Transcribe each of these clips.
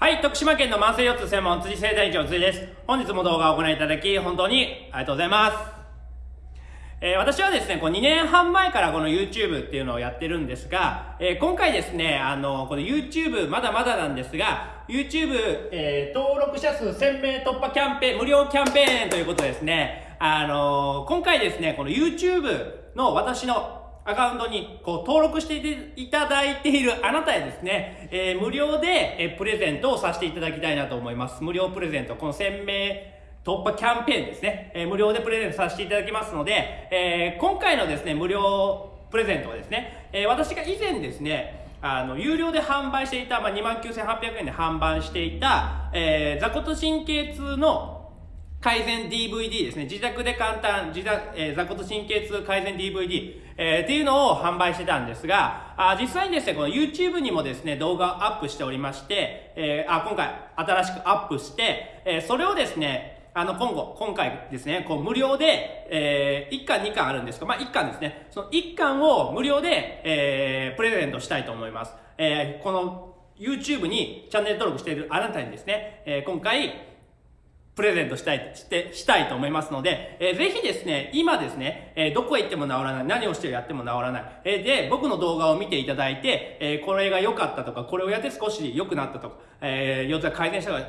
はい、徳島県の慢性腰痛専門辻生体長辻です。本日も動画をご覧いただき、本当にありがとうございます。えー私はですね、こう2年半前からこの YouTube っていうのをやってるんですが、えー今回ですね、あの、この YouTube まだまだなんですが、YouTube、えー登録者数1000名突破キャンペーン、無料キャンペーンということですね、あの今回ですね、この YouTube の私のアカウントにこう登録していただいているあなたへですね、えー無料で、えプレゼントをさせていただきたいなと思います。無料プレゼント、この1000名突破キャンペーンですね、えー無料でプレゼントさせていただきますので、えー今回のですね、無料プレゼントはですね、え私が以前ですね、あの、有料で販売していた、まあ、29,800円で販売していた、えー、座骨神経痛の改善 DVD ですね。自宅で簡単、自宅、えー座骨神経痛改善 DVD、えーっていうのを販売してたんですが、あ実際にですね、この YouTube にもですね、動画をアップしておりまして、えーあ、今回新しくアップして、えーそれをですね、あの、今後、今回ですね、こう、無料で、えー、1巻2巻あるんですが、まあ、1巻ですね。その1巻を無料で、えー、プレゼントしたいと思います。えーこの、YouTube にチャンネル登録しているあなたにですね、えー今回、プレゼントしたい、して、したいと思いますので、えーぜひですね、今ですね、えーどこへ行っても治らない、何をしてやっても治らない、えーで、僕の動画を見ていただいて、えーこれが良かったとか、これをやって少し良くなったとか、えー、腰痛が改善したとか、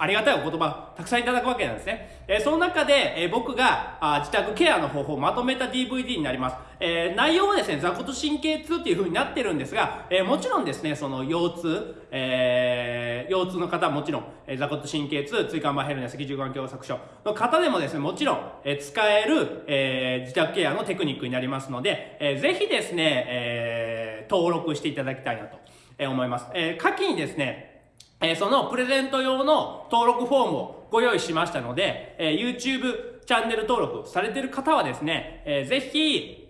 ありがたいお言葉、たくさんいただくわけなんですね。えーその中で、えー僕があ自宅ケアの方法をまとめた DVD になります。えー内容はですね、座骨神経痛っていう風になってるんですが、えーもちろんですね、その腰痛、えー腰痛の方はもちろん、えー座骨神経痛、椎間板ヘルニア、脊柱管狭窄症の方でもですね、もちろん、えー使える、えー自宅ケアのテクニックになりますので、えーぜひですね、えー登録していただきたいなとえ思います。えー下記にですね、えそのプレゼント用の登録フォームをご用意しましたので、え YouTube チャンネル登録されている方はですね、えーぜひ、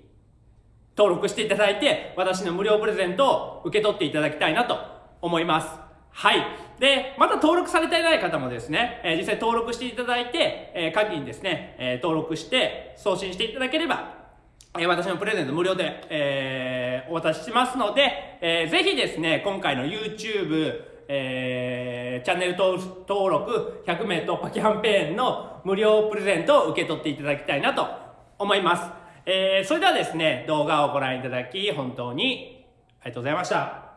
登録していただいて、私の無料プレゼントを受け取っていただきたいなと思います。はい。で、また登録されていない方もですね、え実際登録していただいて、えー、下記にですね、え登録して送信していただければ、え私のプレゼント無料で、えーお渡ししますので、えーぜひですね、今回の YouTube、えーチャンネル登登録100名突破キャンペーンの無料プレゼントを受け取っていただきたいなと思います。えーそれではですね、動画をご覧いただき、本当にありがとうございました。